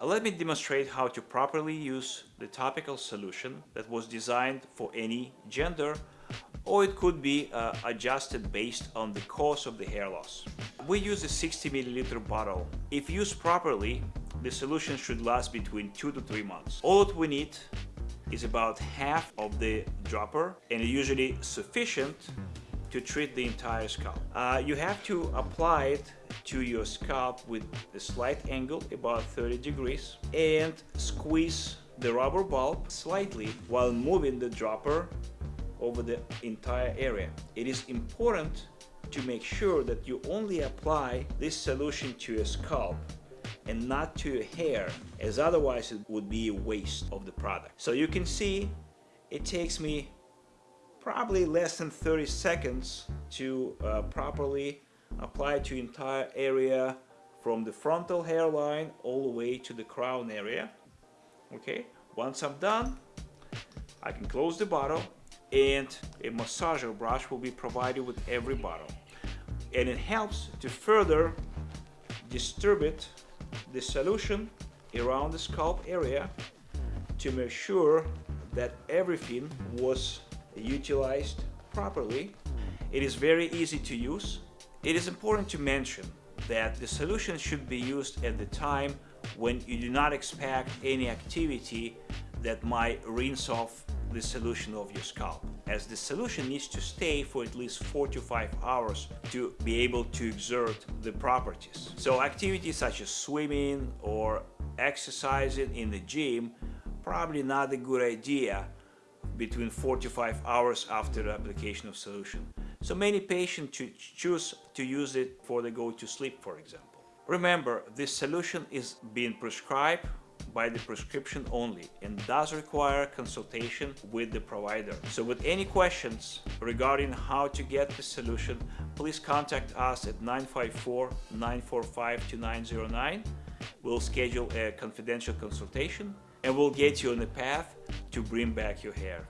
Uh, Let me demonstrate how to properly use the topical solution that was designed for any gender or it could be uh, adjusted based on the cause of the hair loss. We use a 60 milliliter bottle. If used properly, the solution should last between 2 to 3 months. All that we need is about half of the dropper and usually sufficient to treat the entire scalp. Uh, you have to apply it to your scalp with a slight angle, about 30 degrees, and squeeze the rubber bulb slightly while moving the dropper over the entire area. It is important to make sure that you only apply this solution to your scalp and not to your hair as otherwise it would be a waste of the product. So you can see it takes me probably less than 30 seconds to uh, properly apply to entire area from the frontal hairline all the way to the crown area okay once I'm done I can close the bottle and a massager brush will be provided with every bottle and it helps to further distribute the solution around the scalp area to make sure that everything was utilized properly. It is very easy to use. It is important to mention that the solution should be used at the time when you do not expect any activity that might rinse off the solution of your scalp as the solution needs to stay for at least 4 to 5 hours to be able to exert the properties. So activities such as swimming or exercising in the gym probably not a good idea between 4 to 5 hours after the application of solution. So many patients choose to use it before they go to sleep for example. Remember, this solution is being prescribed by the prescription only and does require consultation with the provider. So with any questions regarding how to get the solution, please contact us at 954-945-2909. We'll schedule a confidential consultation and we'll get you on the path to bring back your hair.